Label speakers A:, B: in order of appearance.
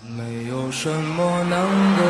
A: 没有什么能够